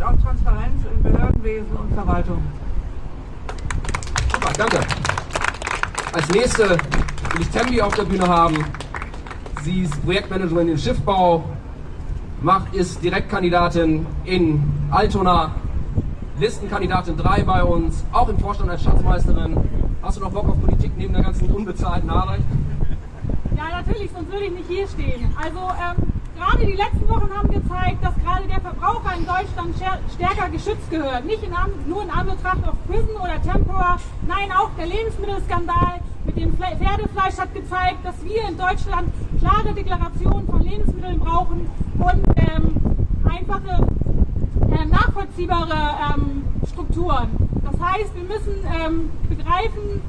und auch Transparenz im Behördenwesen und Verwaltung. Super, danke. Als nächste will ich Tembi auf der Bühne haben. Sie ist Projektmanagerin im Schiffbau, macht, ist Direktkandidatin in Altona, Listenkandidatin 3 bei uns, auch im Vorstand als Schatzmeisterin. Hast du noch Bock auf Politik neben der ganzen unbezahlten Arbeit? Ja, natürlich, sonst würde ich nicht hier stehen. Also ähm, gerade die letzten Wochen haben gezeigt, dass gerade der Verbraucher in Deutschland stärker geschützt gehört. Nicht in, nur in Anbetracht auf Prison oder Tempora, nein, auch der Lebensmittelskandal mit dem Pferdefleisch hat gezeigt, dass wir in Deutschland klare Deklarationen von Lebensmitteln brauchen und ähm, einfache, äh, nachvollziehbare ähm, Strukturen. Das heißt, wir müssen ähm, begreifen,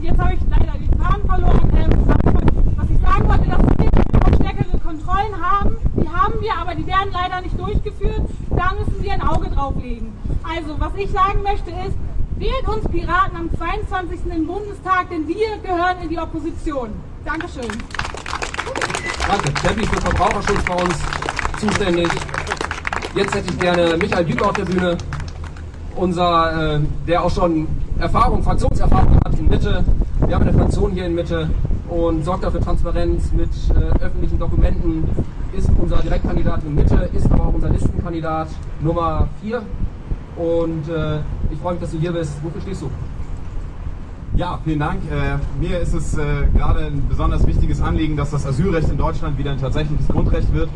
jetzt habe ich leider den Faden verloren, ähm, was ich sagen wollte, dass wir stärkere Kontrollen haben. Die haben wir, aber die werden leider nicht durchgeführt. Da müssen wir ein Auge drauf legen. Also, was ich sagen möchte ist, wählt uns Piraten am 22. im Bundestag, denn wir gehören in die Opposition. Dankeschön. Danke. Steffi für Verbraucherschutz bei uns zuständig. Jetzt hätte ich gerne Michael Düker auf der Bühne, unser, äh, der auch schon Erfahrung, Fraktionserfahrung hat in Mitte. Wir haben eine Fraktion hier in Mitte und sorgt dafür Transparenz mit äh, öffentlichen Dokumenten, ist unser Direktkandidat in Mitte, ist aber auch unser Listenkandidat Nummer 4. Und äh, ich freue mich, dass du hier bist. Wofür stehst du? Ja, vielen Dank. Äh, mir ist es äh, gerade ein besonders wichtiges Anliegen, dass das Asylrecht in Deutschland wieder ein tatsächliches Grundrecht wird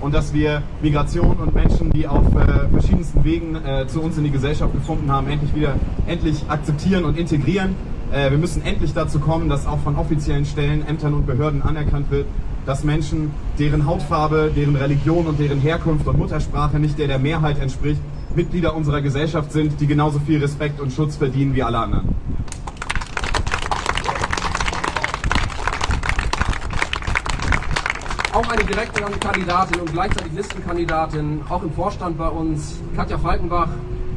und dass wir Migration und Menschen, die auf äh, verschiedensten Wegen äh, zu uns in die Gesellschaft gefunden haben, endlich wieder endlich akzeptieren und integrieren. Äh, wir müssen endlich dazu kommen, dass auch von offiziellen Stellen, Ämtern und Behörden anerkannt wird, dass Menschen, deren Hautfarbe, deren Religion und deren Herkunft und Muttersprache nicht der der Mehrheit entspricht, Mitglieder unserer Gesellschaft sind, die genauso viel Respekt und Schutz verdienen wie alle anderen. auch eine direkte Kandidatin und gleichzeitig Listenkandidatin, auch im Vorstand bei uns, Katja Falkenbach.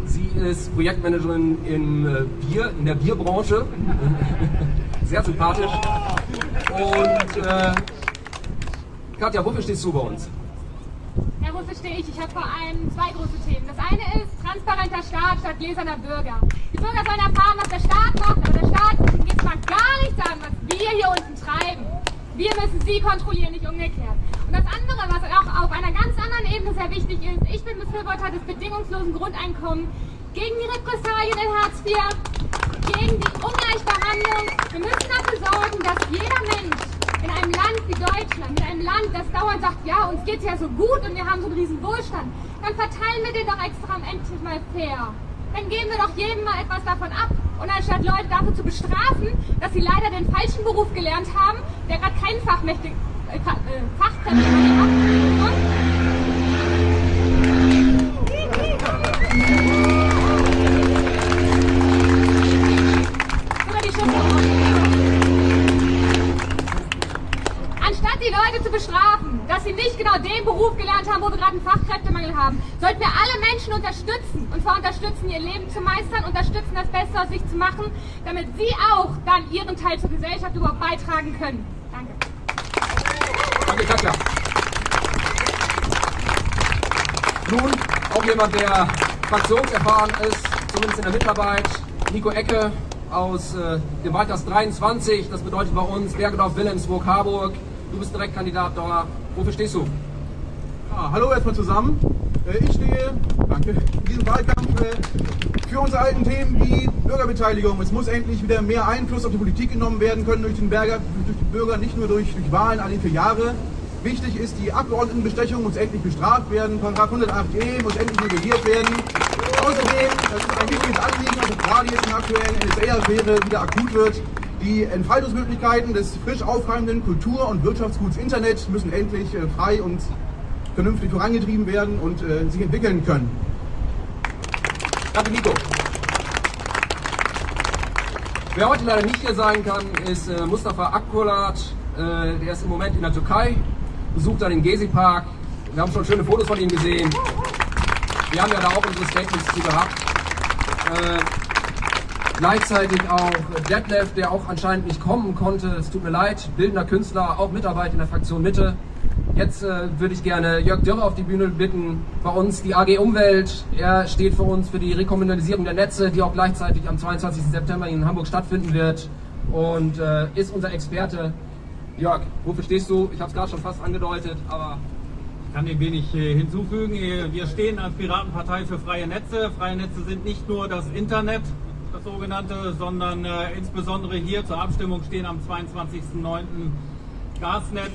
Sie ist Projektmanagerin im äh, Bier, in der Bierbranche. Sehr sympathisch. Und äh, Katja, wofür stehst du bei uns? Ja, wofür stehe ich? Ich habe vor allem zwei große Themen. Das eine ist transparenter Staat statt gläserner Bürger. Die Bürger sollen erfahren, was der Staat macht, aber der Staat geht mal gar nicht an, was wir hier unten treiben. Wir müssen sie kontrollieren, nicht umgekehrt. Und das andere, was auch auf einer ganz anderen Ebene sehr wichtig ist, ich bin Befürworter des bedingungslosen Grundeinkommens gegen die Repressalien in Hartz IV, gegen die Ungleichbehandlung. Wir müssen dafür sorgen, dass jeder Mensch in einem Land wie Deutschland, in einem Land, das dauernd sagt, ja, uns geht es ja so gut und wir haben so einen riesen Wohlstand, dann verteilen wir den doch extra endlich mal fair. Dann geben wir doch jedem mal etwas davon ab. Und anstatt Leute dafür zu bestrafen, dass sie leider den falschen Beruf gelernt haben, der gerade kein Fachmächtig, äh, äh, Fachkräfte hat, genau den Beruf gelernt haben, wo wir gerade einen Fachkräftemangel haben, sollten wir alle Menschen unterstützen. Und zwar unterstützen, ihr Leben zu meistern, unterstützen, das Beste aus sich zu machen, damit sie auch dann ihren Teil zur Gesellschaft überhaupt beitragen können. Danke. Danke, Katja. Nun auch jemand, der fraktionserfahren ist, zumindest in der Mitarbeit, Nico Ecke aus äh, dem Wahlkreis 23, das bedeutet bei uns Bergedorf, Wilhelmsburg, Harburg. Du bist Direktkandidat da. Wofür stehst du? Ja, hallo erstmal zusammen. Äh, ich stehe, danke, in diesem Wahlkampf äh, für unsere alten Themen wie Bürgerbeteiligung. Es muss endlich wieder mehr Einfluss auf die Politik genommen werden können durch den, Bürger, durch den Bürger, nicht nur durch, durch Wahlen alle vier Jahre. Wichtig ist, die Abgeordnetenbestechung muss endlich bestraft werden. Paragraph 108e muss endlich reguliert werden. Außerdem, das ist ein wichtiges Anliegen, also gerade jetzt in der aktuellen NSA-Affäre wieder akut wird, die Entfaltungsmöglichkeiten des frisch aufkeimenden Kultur- und Wirtschaftsguts Internet müssen endlich äh, frei und vernünftig vorangetrieben werden und äh, sich entwickeln können. Danke, Nico. Wer heute leider nicht hier sein kann, ist äh, Mustafa Akkulat. Der ist im Moment in der Türkei, besucht dann den Gezi-Park. Wir haben schon schöne Fotos von ihm gesehen. Wir haben ja da auch unsere Statements zu gehabt. Gleichzeitig auch Detlef, der auch anscheinend nicht kommen konnte. Es tut mir leid, bildender Künstler, auch Mitarbeit in der Fraktion Mitte. Jetzt äh, würde ich gerne Jörg Dürr auf die Bühne bitten. Bei uns die AG Umwelt. Er steht für uns für die Rekommunalisierung der Netze, die auch gleichzeitig am 22. September in Hamburg stattfinden wird. Und äh, ist unser Experte. Jörg, wofür stehst du? Ich habe es gerade schon fast angedeutet, aber Ich kann dem wenig äh, hinzufügen. Äh, Wir stehen als Piratenpartei für freie Netze. Freie Netze sind nicht nur das Internet, das sogenannte, sondern äh, insbesondere hier zur Abstimmung stehen am 22.09. Gasnetz,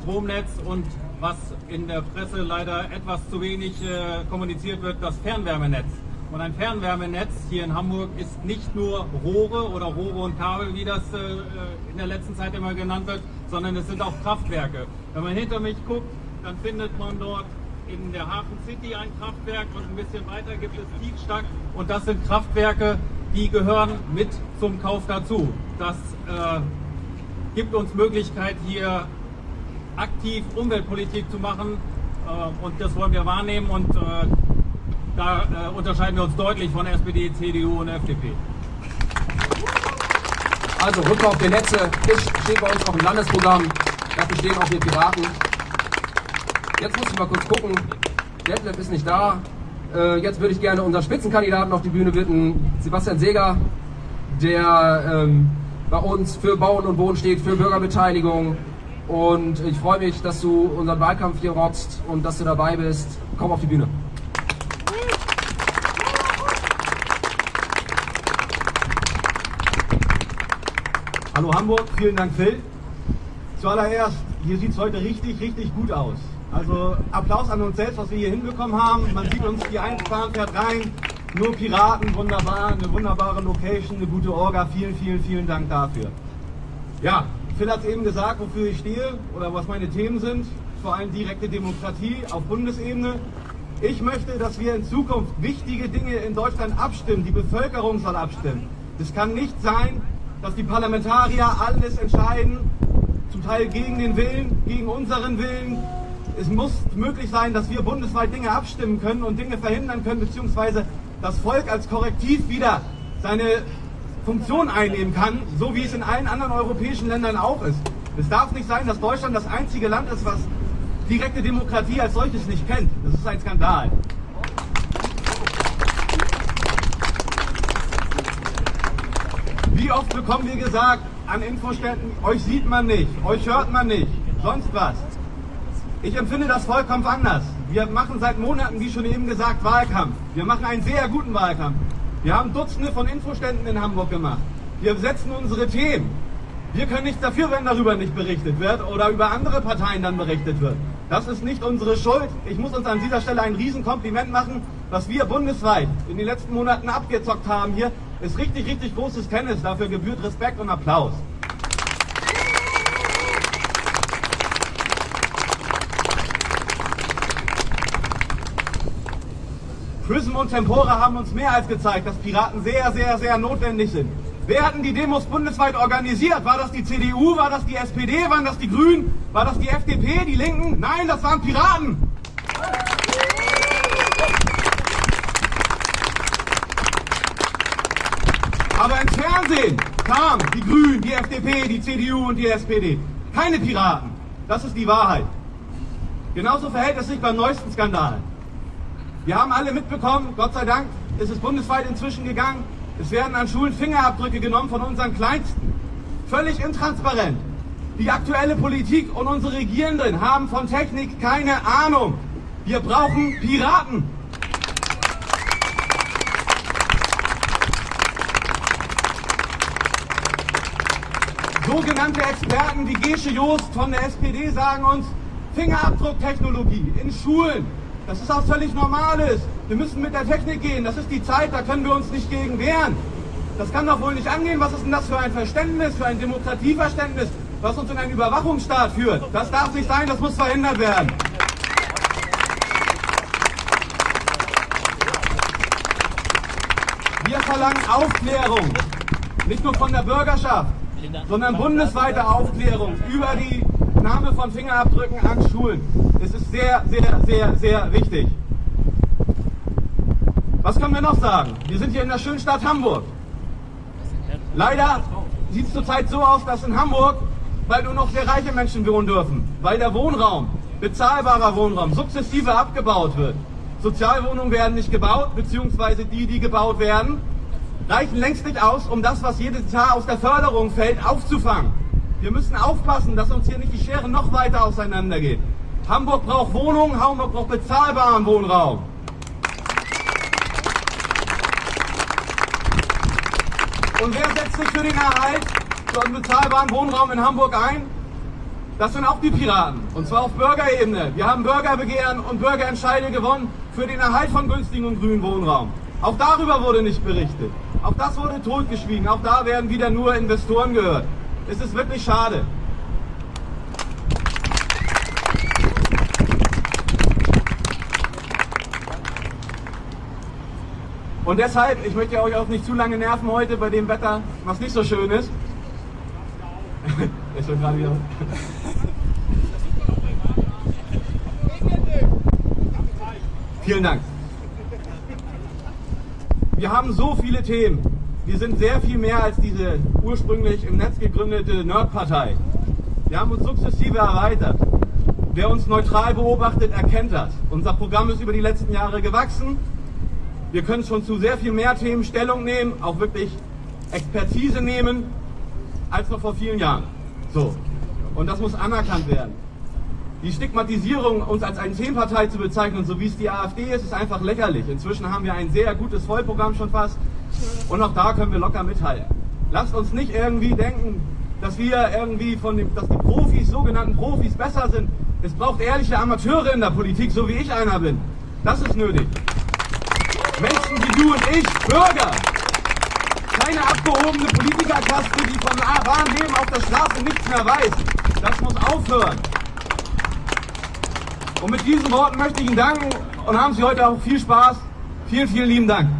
Stromnetz und was in der Presse leider etwas zu wenig äh, kommuniziert wird, das Fernwärmenetz. Und ein Fernwärmenetz hier in Hamburg ist nicht nur Rohre oder Rohre und Kabel, wie das äh, in der letzten Zeit immer genannt wird, sondern es sind auch Kraftwerke. Wenn man hinter mich guckt, dann findet man dort in der Hafen City ein Kraftwerk und ein bisschen weiter gibt es Tiefstack und das sind Kraftwerke, die gehören mit zum Kauf dazu. Das äh, gibt uns Möglichkeit hier aktiv Umweltpolitik zu machen äh, und das wollen wir wahrnehmen und äh, da äh, unterscheiden wir uns deutlich von SPD, CDU und FDP. Also Rückkauf der Netze ist, steht bei uns auch im Landesprogramm. Dafür stehen auch wir Piraten. Jetzt muss ich mal kurz gucken. Detlef ist nicht da. Äh, jetzt würde ich gerne unseren Spitzenkandidaten auf die Bühne bitten, Sebastian Seger, der ähm, bei uns für Bauen und Wohnen steht, für Bürgerbeteiligung. Und ich freue mich, dass du unseren Wahlkampf hier rockst und dass du dabei bist. Komm auf die Bühne. Hallo Hamburg, vielen Dank Phil. Zuallererst, hier sieht es heute richtig, richtig gut aus. Also Applaus an uns selbst, was wir hier hinbekommen haben. Man sieht uns, die Einsbahn fährt rein. Nur Piraten, wunderbar, eine wunderbare Location, eine gute Orga. Vielen, vielen, vielen Dank dafür. Ja, Phil hat eben gesagt, wofür ich stehe oder was meine Themen sind. Vor allem direkte Demokratie auf Bundesebene. Ich möchte, dass wir in Zukunft wichtige Dinge in Deutschland abstimmen. Die Bevölkerung soll abstimmen. Es kann nicht sein, dass die Parlamentarier alles entscheiden, zum Teil gegen den Willen, gegen unseren Willen. Es muss möglich sein, dass wir bundesweit Dinge abstimmen können und Dinge verhindern können, beziehungsweise das Volk als Korrektiv wieder seine Funktion einnehmen kann, so wie es in allen anderen europäischen Ländern auch ist. Es darf nicht sein, dass Deutschland das einzige Land ist, was direkte Demokratie als solches nicht kennt. Das ist ein Skandal. Wie oft bekommen wir gesagt an Infoständen, euch sieht man nicht, euch hört man nicht, sonst was. Ich empfinde das vollkommen anders. Wir machen seit Monaten, wie schon eben gesagt, Wahlkampf. Wir machen einen sehr guten Wahlkampf. Wir haben Dutzende von Infoständen in Hamburg gemacht. Wir setzen unsere Themen. Wir können nichts dafür, wenn darüber nicht berichtet wird oder über andere Parteien dann berichtet wird. Das ist nicht unsere Schuld. Ich muss uns an dieser Stelle ein Riesenkompliment machen, was wir bundesweit in den letzten Monaten abgezockt haben hier, ist richtig, richtig großes Tennis. Dafür gebührt Respekt und Applaus. Prism und Tempora haben uns mehr als gezeigt, dass Piraten sehr, sehr, sehr notwendig sind. Wer hatten die Demos bundesweit organisiert? War das die CDU? War das die SPD? Waren das die Grünen? War das die FDP? Die Linken? Nein, das waren Piraten! Aber im Fernsehen kamen die Grünen, die FDP, die CDU und die SPD. Keine Piraten. Das ist die Wahrheit. Genauso verhält es sich beim neuesten Skandal. Wir haben alle mitbekommen, Gott sei Dank ist es bundesweit inzwischen gegangen. Es werden an Schulen Fingerabdrücke genommen von unseren Kleinsten. Völlig intransparent. Die aktuelle Politik und unsere Regierenden haben von Technik keine Ahnung. Wir brauchen Piraten. Sogenannte Experten wie Gesche Joost von der SPD sagen uns, Fingerabdrucktechnologie in Schulen, das ist auch völlig Normales. Wir müssen mit der Technik gehen, das ist die Zeit, da können wir uns nicht gegen wehren. Das kann doch wohl nicht angehen. Was ist denn das für ein Verständnis, für ein Demokratieverständnis, was uns in einen Überwachungsstaat führt? Das darf nicht sein, das muss verhindert werden. Wir verlangen Aufklärung, nicht nur von der Bürgerschaft, sondern bundesweite Aufklärung über die Nahme von Fingerabdrücken an Schulen. Es ist sehr, sehr, sehr, sehr wichtig. Was können wir noch sagen? Wir sind hier in der schönen Stadt Hamburg. Leider sieht es zurzeit so aus, dass in Hamburg, weil nur noch sehr reiche Menschen wohnen dürfen, weil der Wohnraum bezahlbarer Wohnraum sukzessive abgebaut wird. Sozialwohnungen werden nicht gebaut, beziehungsweise die, die gebaut werden, reichen längst nicht aus, um das, was jedes Jahr aus der Förderung fällt, aufzufangen. Wir müssen aufpassen, dass uns hier nicht die Schere noch weiter auseinandergeht. Hamburg braucht Wohnungen, Hamburg braucht bezahlbaren Wohnraum. Und wer setzt sich für den Erhalt von bezahlbaren Wohnraum in Hamburg ein? Das sind auch die Piraten. Und zwar auf Bürgerebene. Wir haben Bürgerbegehren und Bürgerentscheide gewonnen für den Erhalt von günstigen und grünen Wohnraum. Auch darüber wurde nicht berichtet. Auch das wurde totgeschwiegen. Auch da werden wieder nur Investoren gehört. Es ist wirklich schade. Und deshalb, ich möchte euch auch nicht zu lange nerven heute bei dem Wetter, was nicht so schön ist. ist schon gerade wieder. Vielen Dank. Wir haben so viele Themen. Wir sind sehr viel mehr als diese ursprünglich im Netz gegründete Nerdpartei. Wir haben uns sukzessive erweitert. Wer uns neutral beobachtet, erkennt das. Unser Programm ist über die letzten Jahre gewachsen. Wir können schon zu sehr viel mehr Themen Stellung nehmen, auch wirklich Expertise nehmen, als noch vor vielen Jahren. So. Und das muss anerkannt werden. Die Stigmatisierung, uns als eine Themenpartei zu bezeichnen, so wie es die AfD ist, ist einfach lächerlich. Inzwischen haben wir ein sehr gutes Vollprogramm schon fast und auch da können wir locker mithalten. Lasst uns nicht irgendwie denken, dass wir irgendwie von dem, dass die Profis, sogenannten Profis, besser sind. Es braucht ehrliche Amateure in der Politik, so wie ich einer bin. Das ist nötig. Du und ich, Bürger, keine abgehobene Politikerkaste, die vom wahren auf der Straße nichts mehr weiß. Das muss aufhören. Und mit diesen Worten möchte ich Ihnen danken und haben Sie heute auch viel Spaß. Vielen, vielen lieben Dank.